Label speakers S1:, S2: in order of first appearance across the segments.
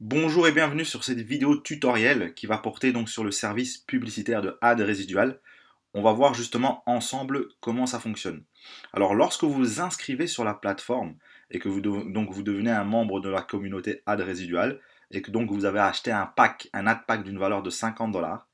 S1: Bonjour et bienvenue sur cette vidéo tutoriel qui va porter donc sur le service publicitaire de ad résidual. On va voir justement ensemble comment ça fonctionne. Alors lorsque vous vous inscrivez sur la plateforme et que vous, devenez un membre de la communauté ad résidual et que donc vous avez acheté un pack, un ad pack d'une valeur de 50 dollars,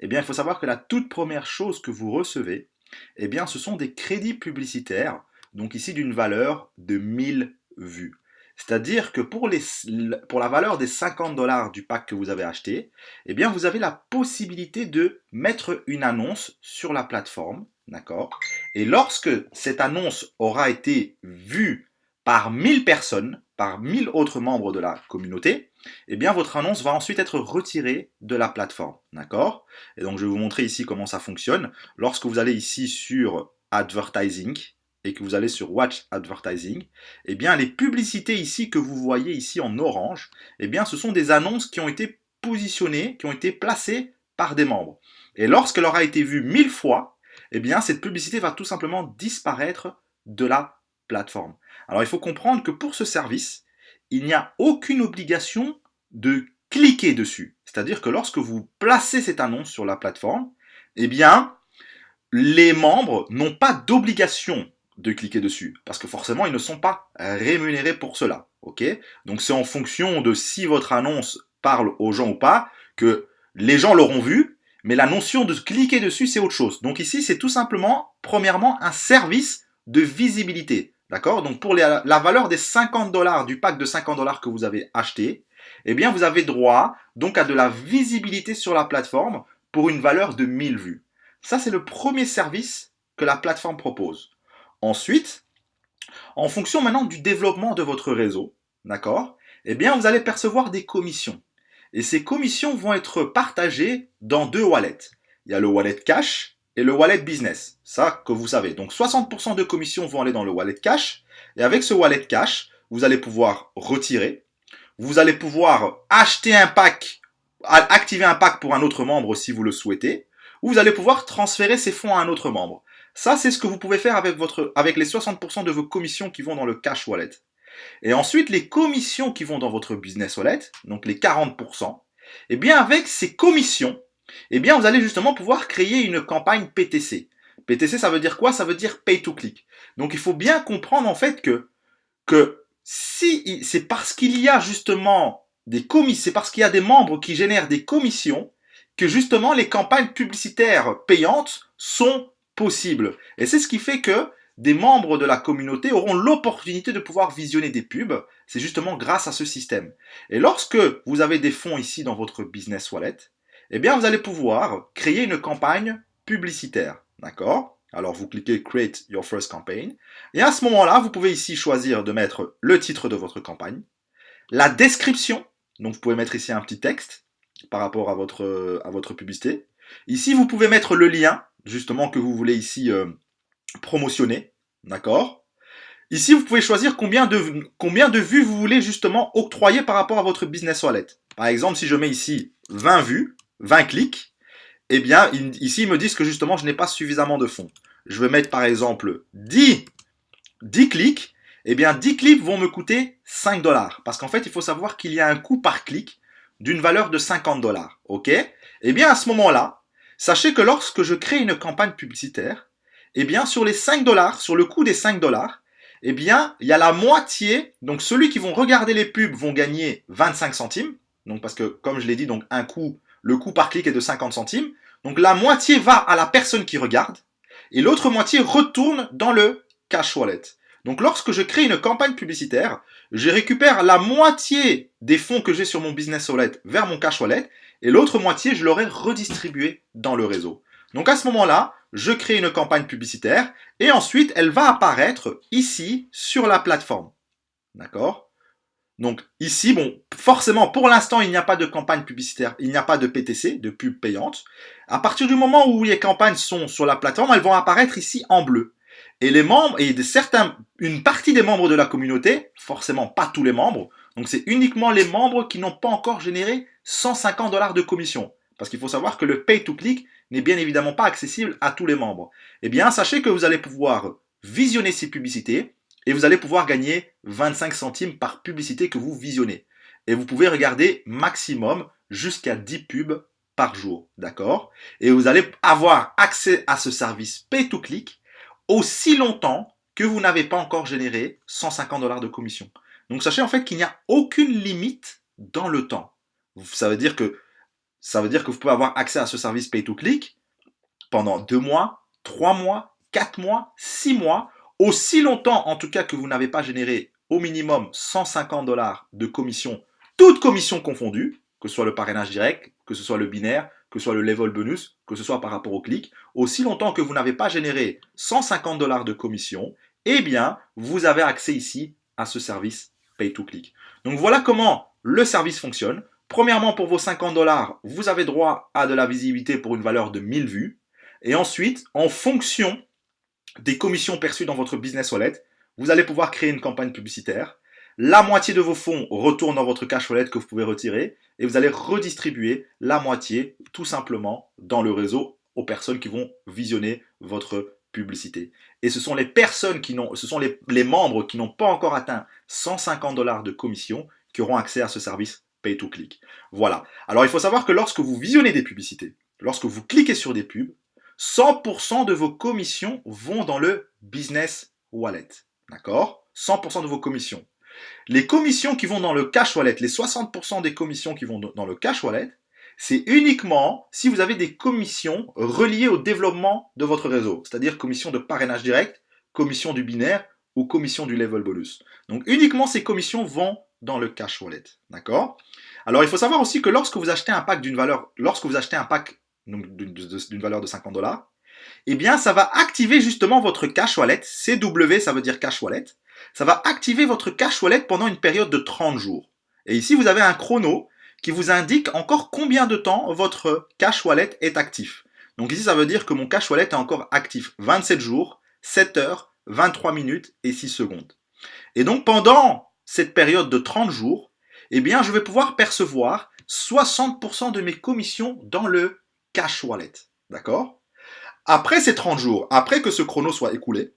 S1: eh bien il faut savoir que la toute première chose que vous recevez, eh bien ce sont des crédits publicitaires, donc ici d'une valeur de 1000 vues. C'est-à-dire que pour, la valeur des 50 dollars du pack que vous avez acheté, eh vous avez la possibilité de mettre une annonce sur la plateforme, d'accord? Et lorsque cette annonce aura été vue par 1000 personnes, par 1000 autres membres de la communauté, eh votre annonce va ensuite être retirée de la plateforme, d'accord? Et donc je vais vous montrer ici comment ça fonctionne. Lorsque vous allez ici sur Advertising, et que vous allez sur Watch Advertising, eh bien les publicités ici que vous voyez ici en orange, eh bien ce sont des annonces qui ont été positionnées, qui ont été placées par des membres. Et lorsqu'elle aura été vue mille fois, eh bien cette publicité va tout simplement disparaître de la plateforme. Alors il faut comprendre que pour ce service, il n'y a aucune obligation de cliquer dessus. C'est-à-dire que lorsque vous placez cette annonce sur la plateforme, eh bien les membres n'ont pas d'obligation de cliquer dessus. Parce que forcément, ils ne sont pas rémunérés pour cela. ok? Donc c'est en fonction de si votre annonce parle aux gens ou pas, que les gens l'auront vu, mais la notion de cliquer dessus, c'est autre chose. Donc ici, c'est tout simplement, premièrement, un service de visibilité. D'accord? Donc pour la valeur des 50 dollars, du pack de 50 dollars que vous avez acheté, eh bien vous avez droit donc à de la visibilité sur la plateforme pour une valeur de 1000 vues. Ça, c'est le premier service que la plateforme propose. Ensuite, en fonction maintenant du développement de votre réseau, d'accord Eh bien, vous allez percevoir des commissions. Et ces commissions vont être partagées dans deux wallets. Il y a le wallet cash et le wallet business. Ça que vous savez. Donc 60% de commissions vont aller dans le wallet cash. Et avec ce wallet cash, vous allez pouvoir retirer. Vous allez pouvoir acheter un pack, activer un pack pour un autre membre si vous le souhaitez. Ou vous allez pouvoir transférer ces fonds à un autre membre. Ça, c'est ce que vous pouvez faire avec, votre, avec les 60% de vos commissions qui vont dans le cash wallet. Et ensuite, les commissions qui vont dans votre business wallet, donc les 40%, eh bien, avec ces commissions, eh bien, vous allez justement pouvoir créer une campagne PTC. PTC, ça veut dire quoi? Ça veut dire pay to click. Donc, il faut bien comprendre en fait que, que si c'est parce qu'il y a justement des commissions, c'est parce qu'il y a des membres qui génèrent des commissions que justement les campagnes publicitaires payantes sont Et c'est ce qui fait que des membres de la communauté auront l'opportunité de pouvoir visionner des pubs. C'est justement grâce à ce système. Et lorsque vous avez des fonds ici dans votre business wallet, eh bien vous allez pouvoir créer une campagne publicitaire. D'accord? Alors vous cliquez Create your first campaign. Et à ce moment-là, vous pouvez ici choisir de mettre le titre de votre campagne, la description. Donc vous pouvez mettre ici un petit texte par rapport à votre, à votre publicité. Ici, vous pouvez mettre le lien justement que vous voulez ici euh, promotionner, d'accord? Ici, vous pouvez choisir combien de, combien de vues vous voulez justement octroyer par rapport à votre business wallet. Par exemple, si je mets ici 20 vues, 20 clics, eh bien, ici, ils me disent que justement, je n'ai pas suffisamment de fonds. Je vais mettre par exemple 10, 10 clics, eh bien 10 clics vont me coûter 5 dollars. Parce qu'en fait, il faut savoir qu'il y a un coût par clic d'une valeur de 50 dollars. Ok? Eh bien, à ce moment-là, Sachez que lorsque je crée une campagne publicitaire, eh bien, sur les 5 dollars, sur le coût des 5 dollars, eh bien, il y a la moitié, donc ceux qui vont regarder les pubs vont gagner 25 centimes, donc parce que, comme je l'ai dit, donc un coût, le coût par clic est de 50 centimes, donc la moitié va à la personne qui regarde, et l'autre moitié retourne dans le cash wallet. Donc lorsque je crée une campagne publicitaire, je récupère la moitié des fonds que j'ai sur mon business wallet vers mon cash wallet, et l'autre moitié, je l'aurais redistribué dans le réseau. Donc à ce moment-là, je crée une campagne publicitaire et ensuite elle va apparaître ici sur la plateforme. D'accord? Donc ici, bon, forcément, pour l'instant, il n'y a pas de campagne publicitaire, il n'y a pas de PTC, de pub payante. À partir du moment où les campagnes sont sur la plateforme, elles vont apparaître ici en bleu. Et les membres, et une partie des membres de la communauté, forcément pas tous les membres, donc c'est uniquement les membres qui n'ont pas encore généré 150 dollars de commission. Parce qu'il faut savoir que le pay-to-click n'est bien évidemment pas accessible à tous les membres. Eh bien, sachez que vous allez pouvoir visionner ces publicités et vous allez pouvoir gagner 25 centimes par publicité que vous visionnez. et vous pouvez regarder maximum jusqu'à 10 pubs par jour, d'accord? Et vous allez avoir accès à ce service pay-to-click aussi longtemps que vous n'avez pas encore généré 150 dollars de commission. Donc sachez en fait qu'il n'y a aucune limite dans le temps. Ça veut dire que ça veut dire que vous pouvez avoir accès à ce service pay-to-click pendant 2 mois, 3 mois, 4 mois, 6 mois, aussi longtemps en tout cas que vous n'avez pas généré au minimum 150 dollars de commission, toutes commissions confondues, que ce soit le parrainage direct, que ce soit le binaire, que ce soit le level bonus, que ce soit par rapport au clic, aussi longtemps que vous n'avez pas généré 150 dollars de commission, eh bien, vous avez accès ici à ce service pay to click. Donc voilà comment le service fonctionne. Premièrement, pour vos 50 dollars, vous avez droit à de la visibilité pour une valeur de 1000 vues. Et ensuite, en fonction des commissions perçues dans votre business wallet, vous allez pouvoir créer une campagne publicitaire. La moitié de vos fonds retourne dans votre cash wallet que vous pouvez retirer et vous allez redistribuer la moitié tout simplement dans le réseau aux personnes qui vont visionner votre publicité. Et ce sont les personnes qui n'ont, ce sont les, membres qui n'ont pas encore atteint 150 dollars de commission qui auront accès à ce service pay to click. Voilà. Alors il faut savoir que lorsque vous visionnez des publicités, lorsque vous cliquez sur des pubs, 100% de vos commissions vont dans le business wallet. D'accord? 100% de vos commissions. Les commissions qui vont dans le cash wallet, les 60% des commissions qui vont dans le cash wallet, c'est uniquement si vous avez des commissions reliées au développement de votre réseau, c'est-à-dire commission de parrainage direct, commission du binaire ou commission du level bonus. Donc uniquement ces commissions vont dans le cash wallet, d'accord? Alors il faut savoir aussi que lorsque vous achetez un pack d'une valeur, lorsque vous achetez un pack d'une valeur de 50 dollars, eh bien ça va activer justement votre cash wallet, CW ça veut dire cash wallet, ça va activer votre cash wallet pendant une période de 30 jours. Et ici vous avez un chrono qui vous indique encore combien de temps votre cash wallet est actif. Donc ici, ça veut dire que mon cash wallet est encore actif 27 jours, 7 heures, 23 minutes et 6 secondes. Et donc pendant cette période de 30 jours, eh bien, je vais pouvoir percevoir 60% de mes commissions dans le cash wallet. D'accord? Après ces 30 jours, après que ce chrono soit écoulé,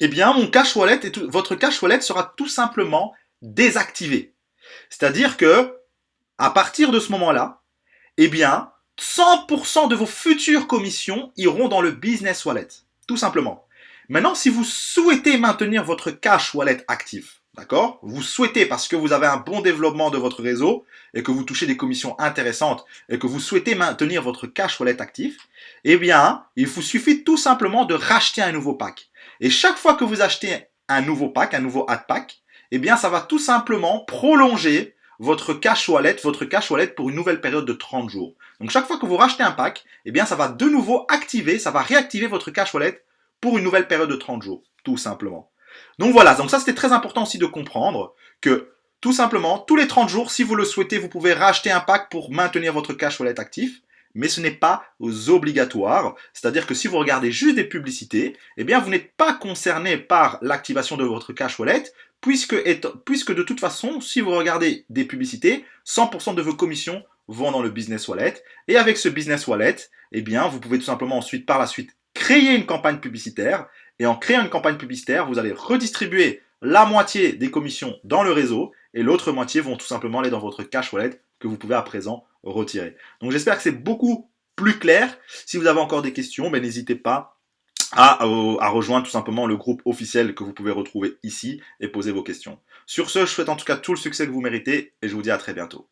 S1: eh bien, mon cash wallet et votre cash wallet sera tout simplement désactivé. C'est-à-dire que à partir de ce moment-là, eh bien, 100% de vos futures commissions iront dans le business wallet, tout simplement. Maintenant, si vous souhaitez maintenir votre cash wallet actif, d'accord Vous souhaitez parce que vous avez un bon développement de votre réseau et que vous touchez des commissions intéressantes et que vous souhaitez maintenir votre cash wallet actif, eh bien, il vous suffit tout simplement de racheter un nouveau pack. Et chaque fois que vous achetez un nouveau pack, un nouveau ad pack, eh bien, ça va tout simplement prolonger votre cash wallet, votre cash wallet pour une nouvelle période de 30 jours. Donc chaque fois que vous rachetez un pack, eh bien ça va de nouveau activer, ça va réactiver votre cash wallet pour une nouvelle période de 30 jours, tout simplement. Donc voilà, donc ça c'était très important aussi de comprendre que tout simplement, tous les 30 jours, si vous le souhaitez, vous pouvez racheter un pack pour maintenir votre cash wallet actif mais ce n'est pas obligatoire. C'est-à-dire que si vous regardez juste des publicités, eh bien vous n'êtes pas concerné par l'activation de votre cash wallet, puisque, de toute façon, si vous regardez des publicités, 100% de vos commissions vont dans le business wallet. Et avec ce business wallet, eh bien, vous pouvez tout simplement ensuite, par la suite, créer une campagne publicitaire. Et en créant une campagne publicitaire, vous allez redistribuer la moitié des commissions dans le réseau et l'autre moitié vont tout simplement aller dans votre cash wallet que vous pouvez à présent retirer. Donc j'espère que c'est beaucoup plus clair. Si vous avez encore des questions, ben, n'hésitez pas à, à, rejoindre tout simplement le groupe officiel que vous pouvez retrouver ici et poser vos questions. Sur ce, je souhaite en tout cas tout le succès que vous méritez et je vous dis à très bientôt.